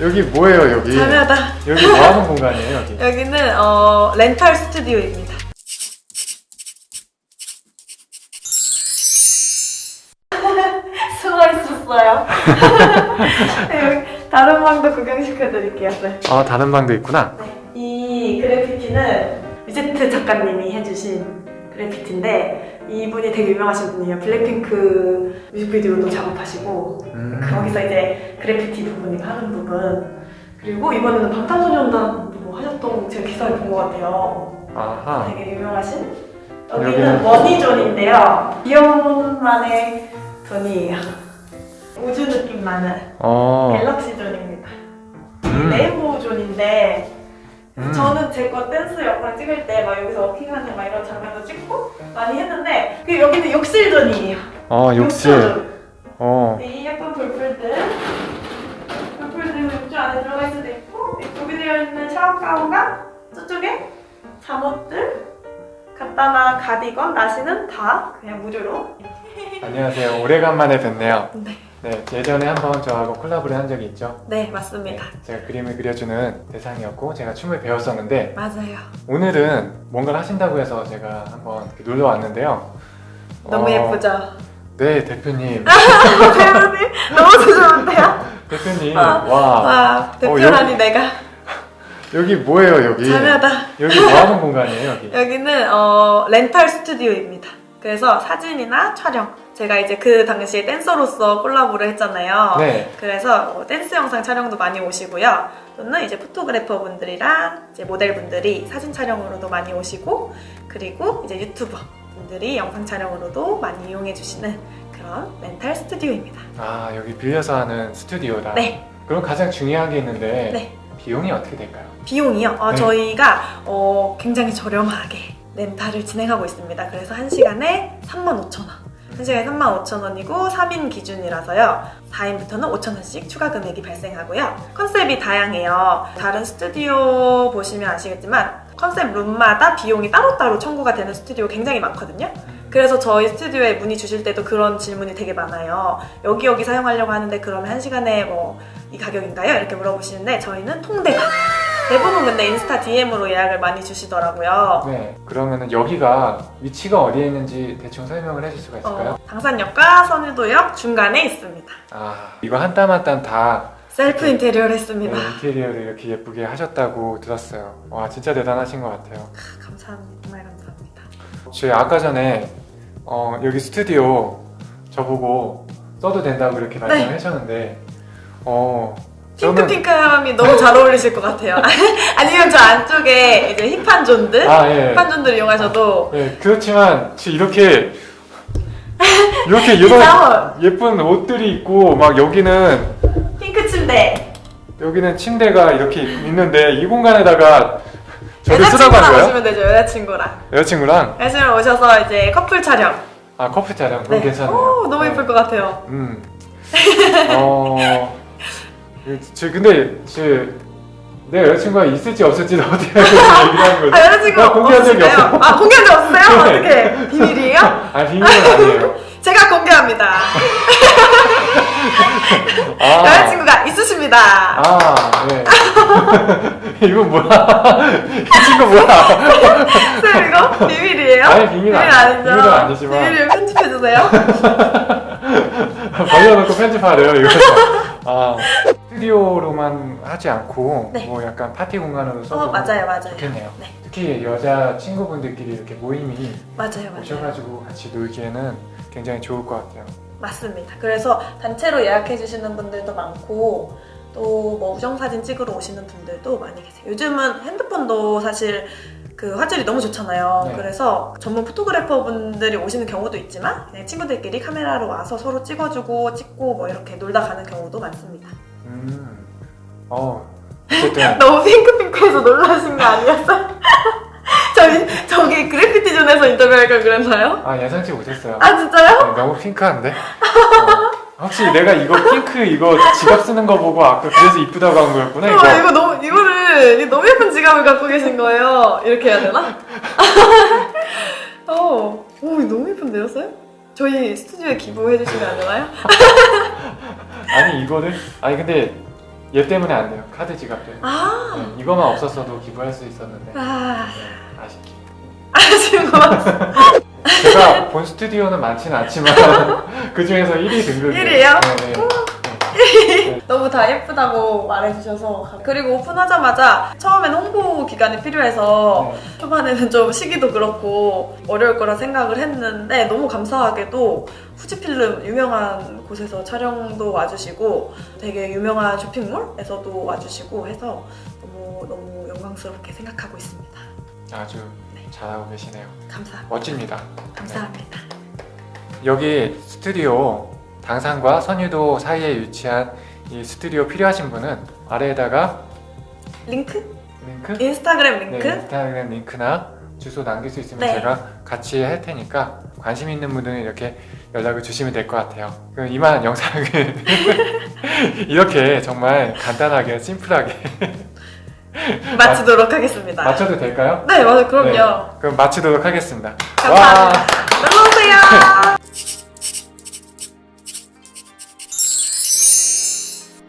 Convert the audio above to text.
여기 뭐예요 여기? 자매하다. 여기 뭐 하는 공간이에요 여기? 여기는 어, 렌탈 스튜디오입니다. 수고하셨어요. 네, 여기 다른 방도 구경시켜드릴게요. 네. 아 다른 방도 있구나. 네, 이 그래피티는 위제트 작가님이 해주신 그래피티인데 이분이 되게 유명하신 분이에요. 블랙핑크 뮤직비디오도 작업하시고 음. 거기서 이제 그래피티 부분이가 하는 부분 그리고 이번에는 방탄소년단도 뭐 하셨던 제가 기사를 본 것 같아요. 아하. 되게 유명하신 여기는- money zone인데요. 귀여운만의 zone이에요. 우주 느낌 나는 어. galaxy zone입니다. 음. 저는 제 거 댄스 영상 찍을 때 막 여기서 워킹하는 막 이런 장면도 찍고 많이 했는데 그 여기는 욕실 zone이에요. 어 욕실. 욕조. 어. 이 예쁜 불풀들 불풀들 욕조 안에 들어가 있을 수도 있고 이 구비되어 있는 샤워 가운과 저쪽에 잠옷들 간단한 가디건, 나시는 다 그냥 무료로 안녕하세요. 오래간만에 뵙네요. 네, 네 예전에 한번 저하고 콜라보를 한 적이 있죠. 네 네, 맞습니다. 제가 그림을 그려주는 대상이었고 제가 춤을 배웠었는데 맞아요. 오늘은 뭔가를 하신다고 해서 제가 한번 놀러 왔는데요. 너무 어, 예쁘죠? 네 대표님. 대표님 너무 좋은데요? 대표님 아, 와와 대표라니 내가 여기 뭐예요 여기? 자매하다. 여기 뭐 하는 공간이에요 여기? 여기는 어, 렌탈 스튜디오입니다. 그래서 사진이나 촬영 제가 이제 그 당시에 댄서로서 콜라보를 했잖아요. 네. 그래서 뭐 댄스 영상 촬영도 많이 오시고요. 또는 이제 포토그래퍼 분들이랑 이제 모델 분들이 사진 촬영으로도 많이 오시고 그리고 이제 유튜버 분들이 영상 촬영으로도 많이 이용해 주시는 그런 렌탈 스튜디오입니다. 아 여기 빌려서 하는 스튜디오다. 네. 그럼 가장 중요한 게 있는데 네. 비용이 어떻게 될까요? 비용이요? 어, 네. 저희가 어, 굉장히 저렴하게 렌탈을 진행하고 있습니다. 그래서 1시간에 35,000원. 1시간에 35,000원이고 3인 기준이라서요. 4인부터는 5,000원씩 추가 금액이 발생하고요. 컨셉이 다양해요. 다른 스튜디오 보시면 아시겠지만 컨셉 룸마다 비용이 따로따로 청구가 되는 스튜디오 굉장히 많거든요. 그래서 저희 스튜디오에 문의 주실 때도 그런 질문이 되게 많아요. 여기 여기 사용하려고 하는데 그러면 한 시간에 뭐 이 가격인가요? 이렇게 물어보시는데 저희는 통대가 대부분 근데 인스타 DM으로 예약을 많이 주시더라고요. 네. 그러면은 여기가 위치가 어디에 있는지 대충 설명을 해줄 수가 있을까요? 어, 당산역과 선유도역 중간에 있습니다. 아 이거 한 땀 한 땀 다 셀프 인테리어를 했습니다. 인테리어를 이렇게 예쁘게 하셨다고 들었어요. 와 진짜 대단하신 것 같아요. 감사합니다. 정말 감사합니다. 저희 아까 전에 어, 여기 스튜디오 저보고 써도 된다고 이렇게 말씀을 네. 하셨는데 어 핑크핑크함이 너무 잘 어울리실 것 같아요. 아니면 저 안쪽에 이제 힙한 존들, 아 예. 힙한 존들 이용하셔도 네, 그렇지만 지금 이렇게 이렇게 이런. 예쁜 옷들이 있고 막 여기는 핑크 침대. 여기는 침대가 이렇게 있는데 이 공간에다가 저를 쓰라고 여자친구랑 한 거예요? 오시면 되죠. 여자친구랑. 여자친구랑 여자친구랑 오셔서 이제 커플 촬영. 아 커플 촬영 그건 괜찮네요. 오, 너무 예쁠 것 같아요. 음. 어. 저 근데 저내 여자친구가 있을지 없을지도 어떻게 알고 얘기를 하는 거지? 아, 여자친구 나 공개한 적이 없으세요? 없어. 아, 공개한 적 없어요? 네. 어떻게? 비밀이에요? 아 비밀은 아니에요. 제가 공개합니다. 아. 여자친구가 있으십니다. 아, 네. 이거 뭐야? 이 친구 뭐야? 쌤 이거 비밀이에요? 아니, 비밀 아니- 아니죠? 비밀은 아니지만. 비밀을 편집해 주세요. 벌려놓고 편집하래요, 이거. 아, 스튜디오로만 하지 않고, 네. 뭐 약간 파티 공간으로 써도 어, 맞아요, 맞아요. 좋겠네요. 네, 특히 여자 친구분들끼리 이렇게 모임이 맞아요, 맞아요. 오셔가지고 같이 놀기에는 굉장히 좋을 것 같아요. 맞습니다. 그래서 단체로 예약해 주시는 분들도 많고, 또 뭐 우정사진 찍으러 오시는 분들도 많이 계세요. 요즘은 핸드폰도 사실 그 화질이 너무 좋잖아요. 네. 그래서 전문 포토그래퍼 분들이 오시는 경우도 있지만, 그냥 친구들끼리 카메라로 와서 서로 찍어주고, 찍고 뭐 이렇게 놀다 가는 경우도 많습니다. 음, 어. 너무 핑크핑크해서 놀라신 거 아니었어요? 저희, 저기 그래피티 존에서 인터뷰할 걸 그랬나요? 아, 예상치 못했어요. 아, 진짜요? 네, 너무 핑크한데? 어, 혹시 내가 이거 핑크 이거 지갑 쓰는 거 보고 아까 그래서 이쁘다고 한 거였구나 이거? 어, 이거 너무, 이거를, 이 너무 예쁜 지갑을 갖고 계신 거예요. 이렇게 해야 되나? 어, 오, 너무 예쁜데요, 쌤? 저희 스튜디오에 기부해 주시면 안 되나요? 아니 이거를? 아니 근데 얘 때문에 안 돼요. 카드 지갑 때문에. 아, 네, 이거만 없었어도 기부할 수 있었는데 아, 네, 아쉽게. 같아. 제가 본 스튜디오는 많지는 않지만 그 중에서 1위 등급이에요. 일위예요? 네, 네. 너무 다 예쁘다고 말해주셔서 그리고 오픈하자마자 처음엔 홍보 기간이 필요해서 네. 초반에는 좀 시기도 그렇고 어려울 거라 생각을 했는데 너무 감사하게도 후지필름 유명한 곳에서 촬영도 와주시고 되게 유명한 쇼핑몰에서도 와주시고 해서 너무 너무 영광스럽게 생각하고 있습니다. 아주 잘하고 계시네요. 감사합니다. 멋집니다. 감사합니다. 여기 스튜디오 당산과 선유도 사이에 위치한 이 스튜디오 필요하신 분은 아래에다가 링크? 링크, 인스타그램 네, 링크? 인스타그램 링크나 주소 남길 수 있으면 네. 제가 같이 할 테니까 관심 있는 분들은 이렇게 연락을 주시면 될 것 같아요. 그럼 이만 영상을 이렇게 정말 간단하게 심플하게 마치도록 하겠습니다. 맞춰도 될까요? 네, 맞아요. 그럼요. 네, 그럼 마치도록 하겠습니다. 감사합니다. 놀러오세요!